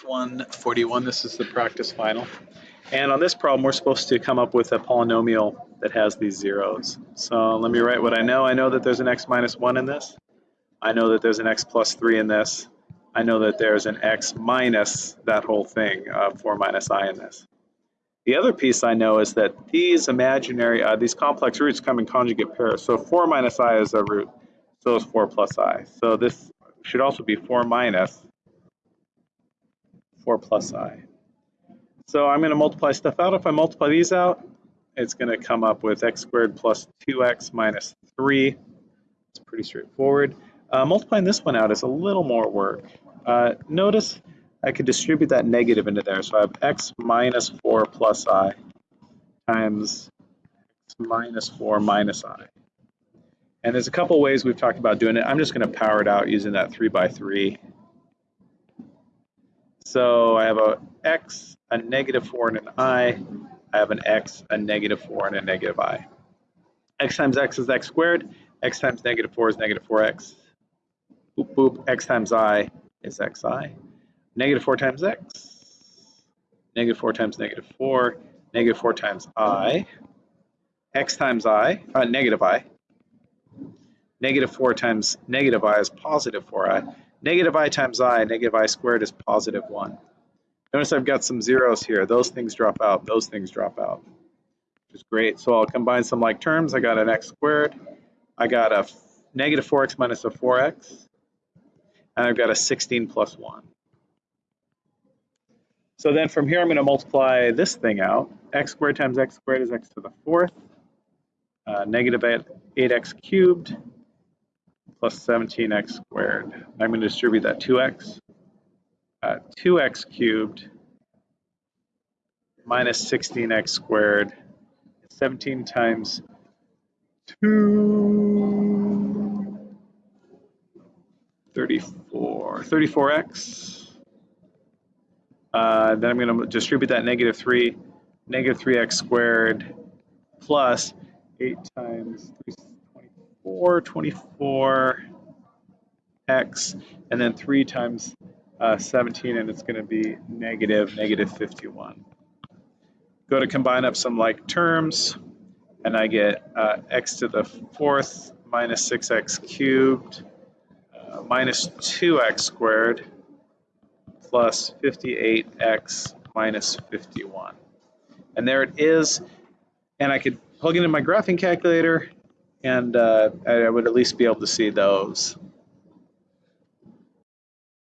Math 141, this is the practice final. And on this problem, we're supposed to come up with a polynomial that has these zeros. So let me write what I know. I know that there's an x minus 1 in this. I know that there's an x plus 3 in this. I know that there's an x minus that whole thing, uh, 4 minus i in this. The other piece I know is that these imaginary, uh, these complex roots come in conjugate pairs. So 4 minus i is a root, so is 4 plus i. So this should also be 4 minus 4 plus i. So I'm going to multiply stuff out. If I multiply these out, it's going to come up with x squared plus 2x minus 3. It's pretty straightforward. Uh, multiplying this one out is a little more work. Uh, notice I could distribute that negative into there. So I have x minus 4 plus i times x minus 4 minus i. And there's a couple ways we've talked about doing it. I'm just going to power it out using that 3 by 3 so I have a x, a negative 4, and an i. I have an x, a negative 4, and a negative i. x times x is x squared. x times negative 4 is negative 4x. Boop, boop. x times i is xi. Negative 4 times x. Negative 4 times negative 4. Negative 4 times i. x times i, uh, negative i. Negative 4 times negative i is positive 4i. Negative i times i, negative i squared is positive 1. Notice I've got some zeros here. Those things drop out. Those things drop out, which is great. So I'll combine some like terms. I got an x squared. I got a negative 4x minus a 4x. And I've got a 16 plus 1. So then from here, I'm going to multiply this thing out. x squared times x squared is x to the fourth. Uh, negative 8x cubed plus 17x squared. I'm going to distribute that 2x. Uh, 2x cubed minus 16x squared. 17 times 2, 34, 34x. Uh, then I'm going to distribute that negative 3, negative 3x squared plus 8 times 3 4, 24 x, and then 3 times uh, 17, and it's going to be negative, negative 51. Go to combine up some like terms, and I get uh, x to the fourth minus 6x cubed uh, minus 2x squared plus 58x minus 51. And there it is. And I could plug it in my graphing calculator and uh, I would at least be able to see those.